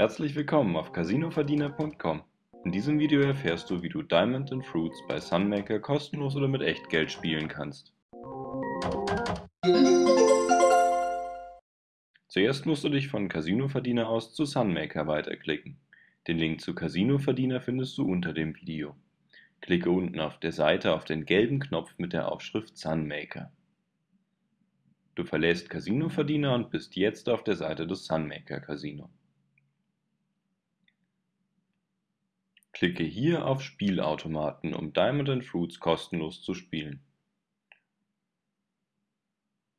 Herzlich willkommen auf casinoverdiener.com. In diesem Video erfährst du, wie du Diamond and Fruits bei Sunmaker kostenlos oder mit Echtgeld spielen kannst. Zuerst musst du dich von Casinoverdiener aus zu Sunmaker weiterklicken. Den Link zu Casinoverdiener findest du unter dem Video. Klicke unten auf der Seite auf den gelben Knopf mit der Aufschrift Sunmaker. Du verlässt Casinoverdiener und bist jetzt auf der Seite des Sunmaker Casino. Klicke hier auf Spielautomaten, um Diamond and Fruits kostenlos zu spielen.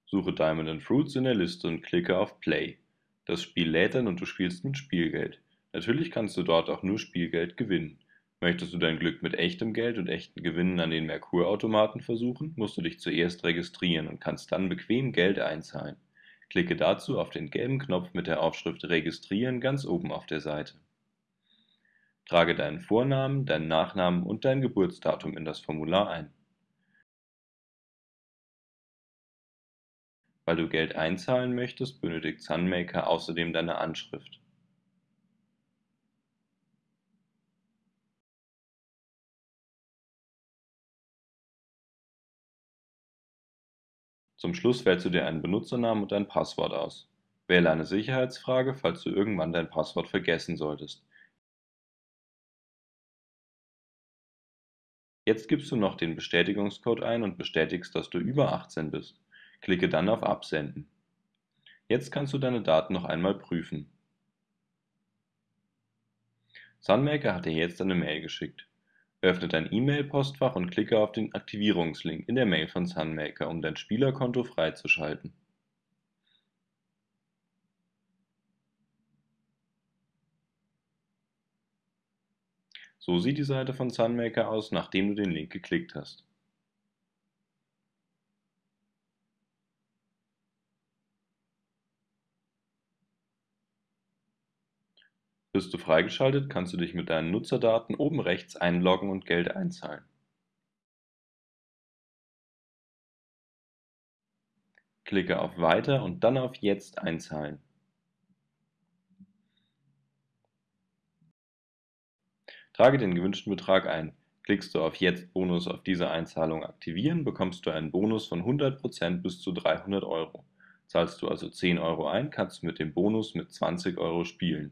Suche Diamond and Fruits in der Liste und klicke auf Play. Das Spiel lädt dann und du spielst mit Spielgeld. Natürlich kannst du dort auch nur Spielgeld gewinnen. Möchtest du dein Glück mit echtem Geld und echten Gewinnen an den Merkur-Automaten versuchen, musst du dich zuerst registrieren und kannst dann bequem Geld einzahlen. Klicke dazu auf den gelben Knopf mit der Aufschrift Registrieren ganz oben auf der Seite. Trage deinen Vornamen, deinen Nachnamen und dein Geburtsdatum in das Formular ein. Weil du Geld einzahlen möchtest, benötigt Sunmaker außerdem deine Anschrift. Zum Schluss wählst du dir einen Benutzernamen und ein Passwort aus. Wähle eine Sicherheitsfrage, falls du irgendwann dein Passwort vergessen solltest. Jetzt gibst du noch den Bestätigungscode ein und bestätigst, dass du über 18 bist. Klicke dann auf Absenden. Jetzt kannst du deine Daten noch einmal prüfen. Sunmaker hat dir jetzt eine Mail geschickt. Öffne dein E-Mail-Postfach und klicke auf den Aktivierungslink in der Mail von Sunmaker, um dein Spielerkonto freizuschalten. So sieht die Seite von Sunmaker aus, nachdem du den Link geklickt hast. Bist du freigeschaltet, kannst du dich mit deinen Nutzerdaten oben rechts einloggen und Geld einzahlen. Klicke auf Weiter und dann auf Jetzt einzahlen. Trage den gewünschten Betrag ein. Klickst du auf Jetzt Bonus auf diese Einzahlung aktivieren, bekommst du einen Bonus von 100% bis zu 300 Euro. Zahlst du also 10 Euro ein, kannst du mit dem Bonus mit 20 Euro spielen.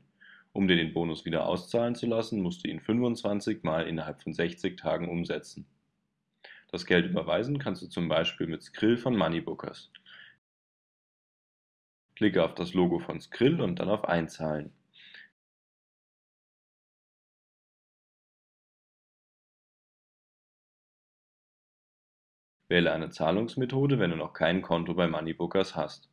Um dir den Bonus wieder auszahlen zu lassen, musst du ihn 25 Mal innerhalb von 60 Tagen umsetzen. Das Geld überweisen kannst du zum Beispiel mit Skrill von Moneybookers. Klicke auf das Logo von Skrill und dann auf Einzahlen. Wähle eine Zahlungsmethode, wenn du noch kein Konto bei Moneybookers hast.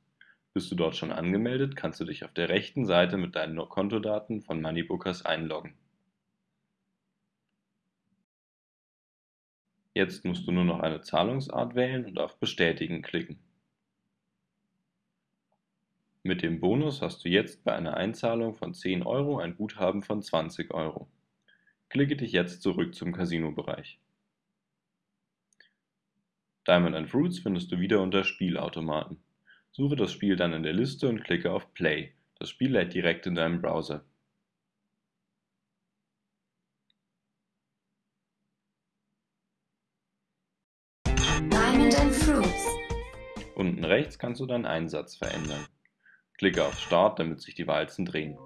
Bist du dort schon angemeldet, kannst du dich auf der rechten Seite mit deinen Kontodaten von Moneybookers einloggen. Jetzt musst du nur noch eine Zahlungsart wählen und auf Bestätigen klicken. Mit dem Bonus hast du jetzt bei einer Einzahlung von 10 Euro ein Guthaben von 20 Euro. Klicke dich jetzt zurück zum Casino-Bereich. Diamond Fruits findest du wieder unter Spielautomaten. Suche das Spiel dann in der Liste und klicke auf Play. Das Spiel lädt direkt in deinem Browser. Unten rechts kannst du deinen Einsatz verändern. Klicke auf Start, damit sich die Walzen drehen.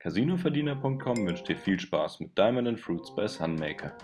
Casinoverdiener.com wünscht dir viel Spaß mit Diamond and Fruits bei Sunmaker.